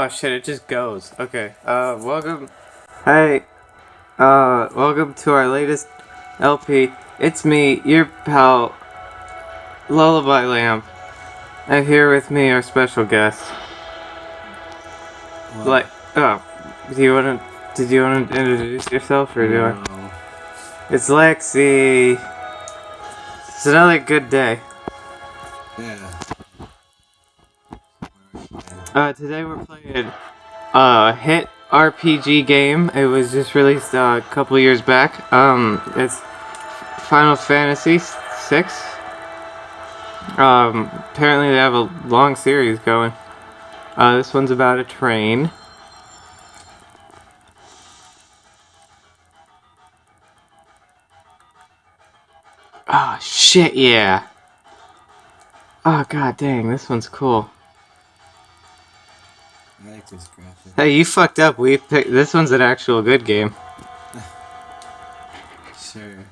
Oh shit, it just goes. Okay, uh, welcome. Hey, uh, welcome to our latest LP. It's me, your pal, Lullaby Lamp. And here with me, our special guest. What? Like, oh, do you wanna, did you wanna introduce yourself or do I? No. It's Lexi. It's another good day. Yeah. Uh, today we're playing a hit RPG game. It was just released uh, a couple years back. Um, it's Final Fantasy VI. Um, apparently they have a long series going. Uh, this one's about a train. Oh shit, yeah. Oh god dang, this one's cool. I like this graphic. Hey, you fucked up. We picked this one's an actual good game. Sure.